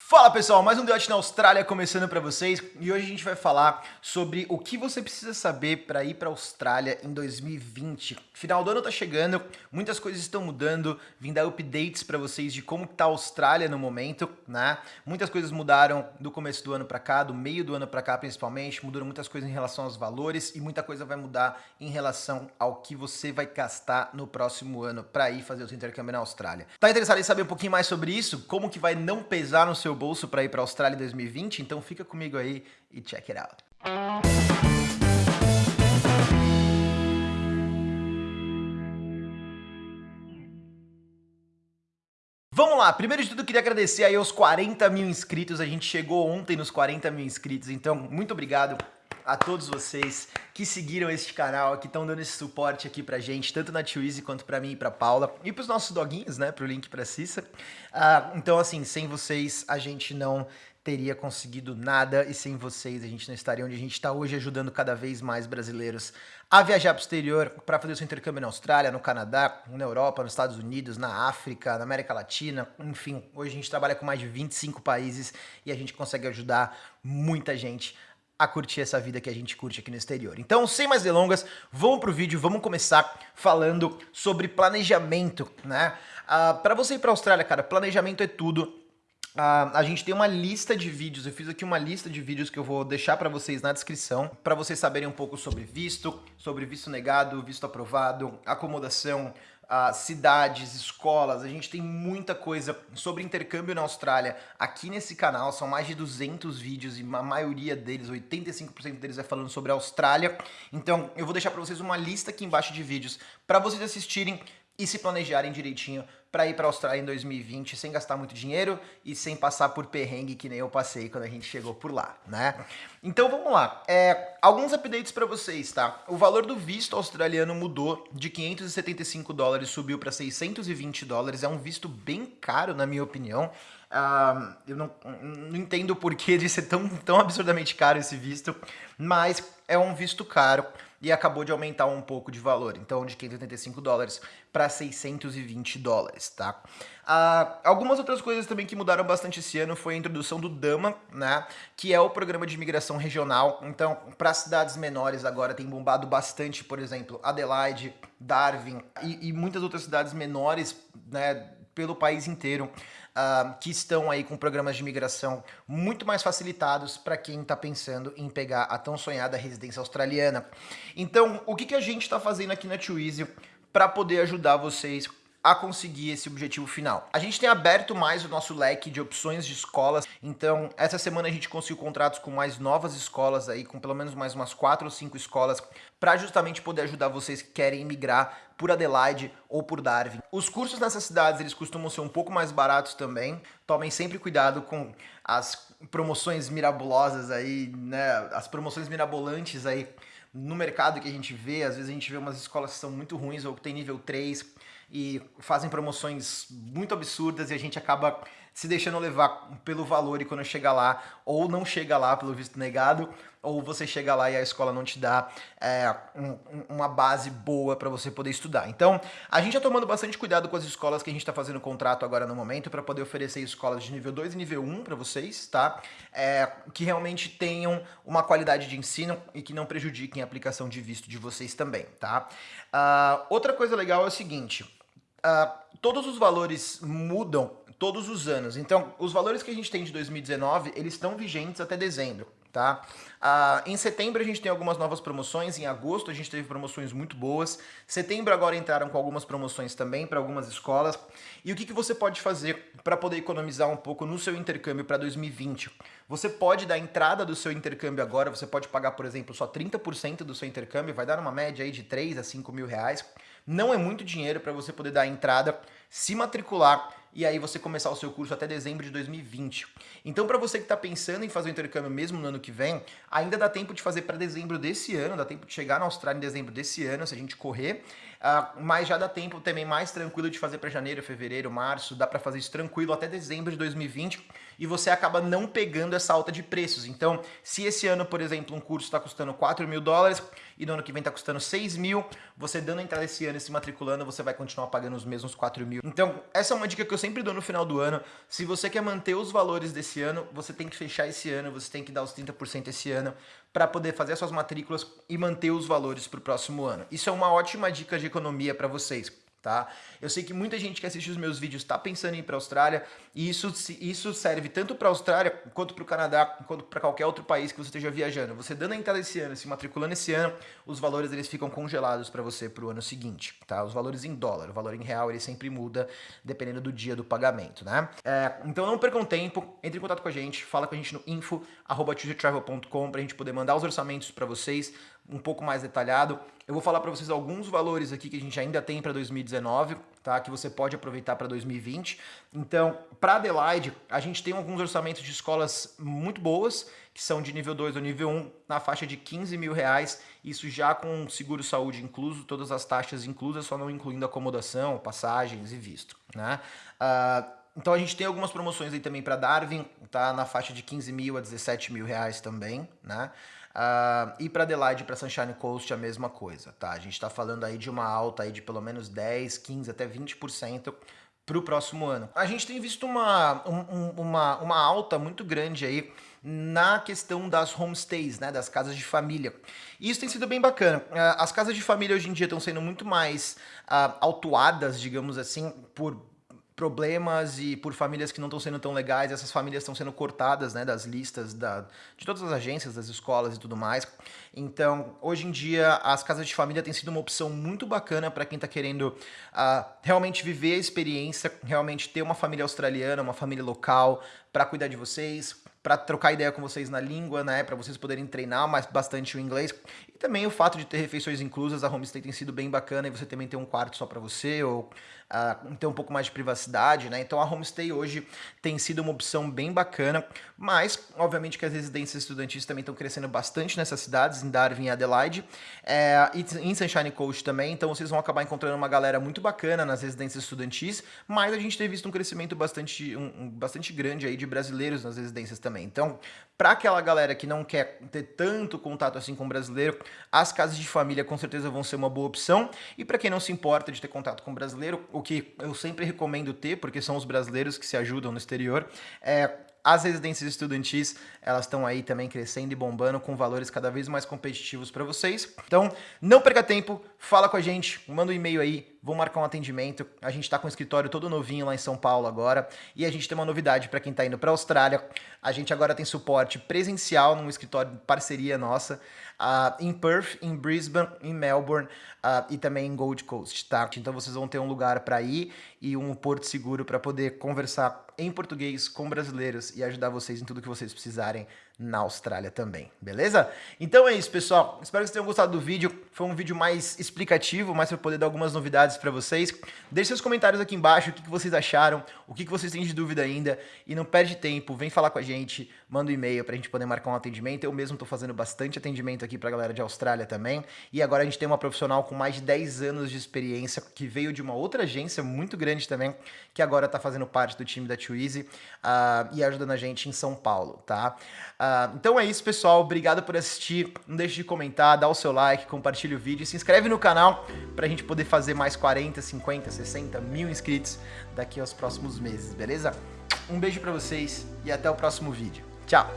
Fala pessoal, mais um Debate na Austrália começando para vocês e hoje a gente vai falar sobre o que você precisa saber para ir para Austrália em 2020. Final do ano tá chegando, muitas coisas estão mudando, vim dar updates para vocês de como tá a Austrália no momento, né? Muitas coisas mudaram do começo do ano para cá, do meio do ano para cá principalmente, mudaram muitas coisas em relação aos valores e muita coisa vai mudar em relação ao que você vai gastar no próximo ano para ir fazer o seu intercâmbio na Austrália. Tá interessado em saber um pouquinho mais sobre isso? Como que vai não pesar no seu bolso para ir para a Austrália em 2020, então fica comigo aí e check it out. Vamos lá, primeiro de tudo queria agradecer aí aos 40 mil inscritos, a gente chegou ontem nos 40 mil inscritos, então muito obrigado a todos vocês que seguiram este canal, que estão dando esse suporte aqui pra gente, tanto na Twizy quanto pra mim e pra Paula, e pros nossos doguinhos, né, pro link pra Cissa. Uh, então, assim, sem vocês a gente não teria conseguido nada e sem vocês a gente não estaria onde a gente está hoje, ajudando cada vez mais brasileiros a viajar para o exterior para fazer seu intercâmbio na Austrália, no Canadá, na Europa, nos Estados Unidos, na África, na América Latina, enfim. Hoje a gente trabalha com mais de 25 países e a gente consegue ajudar muita gente a curtir essa vida que a gente curte aqui no exterior. Então, sem mais delongas, vamos pro vídeo, vamos começar falando sobre planejamento, né? Uh, para você ir para a Austrália, cara, planejamento é tudo. Uh, a gente tem uma lista de vídeos, eu fiz aqui uma lista de vídeos que eu vou deixar para vocês na descrição, para vocês saberem um pouco sobre visto, sobre visto negado, visto aprovado, acomodação, uh, cidades, escolas, a gente tem muita coisa sobre intercâmbio na Austrália. Aqui nesse canal, são mais de 200 vídeos e a maioria deles, 85% deles é falando sobre a Austrália, então eu vou deixar para vocês uma lista aqui embaixo de vídeos para vocês assistirem e se planejarem direitinho para ir para a Austrália em 2020 sem gastar muito dinheiro e sem passar por perrengue que nem eu passei quando a gente chegou por lá, né? Então vamos lá, é, alguns updates para vocês, tá? O valor do visto australiano mudou de 575 dólares, subiu para 620 dólares, é um visto bem caro na minha opinião, Uh, eu não, não entendo o porquê de ser tão, tão absurdamente caro esse visto, mas é um visto caro e acabou de aumentar um pouco de valor, então de 585 dólares para 620 dólares, tá? Uh, algumas outras coisas também que mudaram bastante esse ano foi a introdução do DAMA, né, que é o programa de imigração regional, então para cidades menores agora tem bombado bastante, por exemplo, Adelaide, Darwin e, e muitas outras cidades menores, né, pelo país inteiro, uh, que estão aí com programas de imigração muito mais facilitados para quem está pensando em pegar a tão sonhada residência australiana. Então, o que, que a gente está fazendo aqui na Twizy para poder ajudar vocês a conseguir esse objetivo final. A gente tem aberto mais o nosso leque de opções de escolas, então essa semana a gente conseguiu contratos com mais novas escolas aí, com pelo menos mais umas quatro ou cinco escolas, para justamente poder ajudar vocês que querem migrar por Adelaide ou por Darwin. Os cursos nessas cidades, eles costumam ser um pouco mais baratos também, tomem sempre cuidado com as promoções mirabolosas aí, né, as promoções mirabolantes aí no mercado que a gente vê, às vezes a gente vê umas escolas que são muito ruins ou que tem nível 3, e fazem promoções muito absurdas e a gente acaba se deixando levar pelo valor e quando chega lá, ou não chega lá pelo visto negado, ou você chega lá e a escola não te dá é, um, uma base boa para você poder estudar. Então, a gente está tomando bastante cuidado com as escolas que a gente está fazendo contrato agora no momento para poder oferecer escolas de nível 2 e nível 1 para vocês, tá? É, que realmente tenham uma qualidade de ensino e que não prejudiquem a aplicação de visto de vocês também, tá? Uh, outra coisa legal é o seguinte, uh, todos os valores mudam todos os anos. Então, os valores que a gente tem de 2019, eles estão vigentes até dezembro, tá? Uh, em setembro a gente tem algumas novas promoções, em agosto a gente teve promoções muito boas, setembro agora entraram com algumas promoções também para algumas escolas. E o que, que você pode fazer para poder economizar um pouco no seu intercâmbio para 2020? Você pode dar entrada do seu intercâmbio agora, você pode pagar, por exemplo, só 30% do seu intercâmbio, vai dar uma média aí de 3 a 5 mil reais. Não é muito dinheiro para você poder dar entrada, se matricular e aí você começar o seu curso até dezembro de 2020. Então para você que está pensando em fazer o intercâmbio mesmo no ano que vem, ainda dá tempo de fazer para dezembro desse ano, dá tempo de chegar na Austrália em dezembro desse ano, se a gente correr. Uh, mas já dá tempo também mais tranquilo de fazer para janeiro, fevereiro, março, dá para fazer isso tranquilo até dezembro de 2020 e você acaba não pegando essa alta de preços. Então, se esse ano, por exemplo, um curso está custando 4 mil dólares e no ano que vem está custando 6 mil, você dando entrada esse ano e se matriculando, você vai continuar pagando os mesmos 4 mil. Então, essa é uma dica que eu sempre dou no final do ano. Se você quer manter os valores desse ano, você tem que fechar esse ano, você tem que dar os 30% esse ano para poder fazer as suas matrículas e manter os valores para o próximo ano. Isso é uma ótima dica de economia para vocês tá? Eu sei que muita gente que assiste os meus vídeos está pensando em ir para a Austrália e isso, isso serve tanto para a Austrália quanto para o Canadá, quanto para qualquer outro país que você esteja viajando. Você dando a entrada esse ano, se matriculando esse ano, os valores eles ficam congelados para você para o ano seguinte, tá? Os valores em dólar, o valor em real ele sempre muda dependendo do dia do pagamento, né? É, então não percam tempo, entre em contato com a gente, fala com a gente no info@choosetravel.com para a gente poder mandar os orçamentos para vocês um pouco mais detalhado. Eu vou falar para vocês alguns valores aqui que a gente ainda tem para 2019, tá? Que você pode aproveitar para 2020. Então, para Adelaide, a gente tem alguns orçamentos de escolas muito boas, que são de nível 2 ou nível 1, na faixa de 15 mil reais, isso já com seguro saúde incluso, todas as taxas inclusas, só não incluindo acomodação, passagens e visto, né? Uh, então a gente tem algumas promoções aí também para Darwin, tá na faixa de 15 mil a 17 mil reais também, né? Uh, e para Adelaide, para Sunshine Coast, a mesma coisa, tá? A gente está falando aí de uma alta aí de pelo menos 10, 15, até 20% para o próximo ano. A gente tem visto uma, um, uma, uma alta muito grande aí na questão das homestays, né, das casas de família. E isso tem sido bem bacana. Ah, as casas de família hoje em dia estão sendo muito mais uh, autuadas, digamos assim, por problemas e por famílias que não estão sendo tão legais, essas famílias estão sendo cortadas né, das listas da, de todas as agências, das escolas e tudo mais. Então, hoje em dia, as casas de família têm sido uma opção muito bacana para quem está querendo uh, realmente viver a experiência, realmente ter uma família australiana, uma família local para cuidar de vocês, para trocar ideia com vocês na língua, né, para vocês poderem treinar mais bastante o inglês. E também o fato de ter refeições inclusas, a homestay tem sido bem bacana e você também ter um quarto só para você ou uh, ter um pouco mais de privacidade, né? Então a homestay hoje tem sido uma opção bem bacana, mas obviamente que as residências estudantis também estão crescendo bastante nessas cidades, em Darwin e Adelaide, é, e em Sunshine Coast também, então vocês vão acabar encontrando uma galera muito bacana nas residências estudantis, mas a gente tem visto um crescimento bastante, um, um, bastante grande aí de brasileiros nas residências também. Então, para aquela galera que não quer ter tanto contato assim com brasileiro, as casas de família com certeza vão ser uma boa opção. E para quem não se importa de ter contato com brasileiro, o que eu sempre recomendo ter, porque são os brasileiros que se ajudam no exterior, é as residências estudantis, elas estão aí também crescendo e bombando com valores cada vez mais competitivos para vocês. Então, não perca tempo, fala com a gente, manda um e-mail aí, vou marcar um atendimento. A gente está com o escritório todo novinho lá em São Paulo agora e a gente tem uma novidade para quem está indo para a Austrália. A gente agora tem suporte presencial num escritório de parceria nossa uh, em Perth, em Brisbane, em Melbourne uh, e também em Gold Coast, tá? Então vocês vão ter um lugar para ir e um porto seguro para poder conversar em português com brasileiros e ajudar vocês em tudo que vocês precisarem na Austrália também, beleza? Então é isso, pessoal. Espero que vocês tenham gostado do vídeo. Foi um vídeo mais explicativo, mais para poder dar algumas novidades para vocês. Deixe seus comentários aqui embaixo, o que, vocês acharam, o que, vocês têm de dúvida ainda. E não perde tempo, vem falar com a gente, manda um e-mail para a gente poder marcar um atendimento. Eu mesmo estou fazendo bastante atendimento aqui para a galera de Austrália também. E agora a gente tem uma profissional com mais de 10 anos de experiência, que veio de uma outra agência muito grande também, que agora está fazendo parte do time da Too Easy uh, e ajudando a gente em São Paulo, tá? Uh, Uh, então é isso, pessoal. Obrigado por assistir. Não deixe de comentar, dá o seu like, compartilha o vídeo. Se inscreve no canal para a gente poder fazer mais 40, 50, 60 mil inscritos daqui aos próximos meses, beleza? Um beijo para vocês e até o próximo vídeo. Tchau!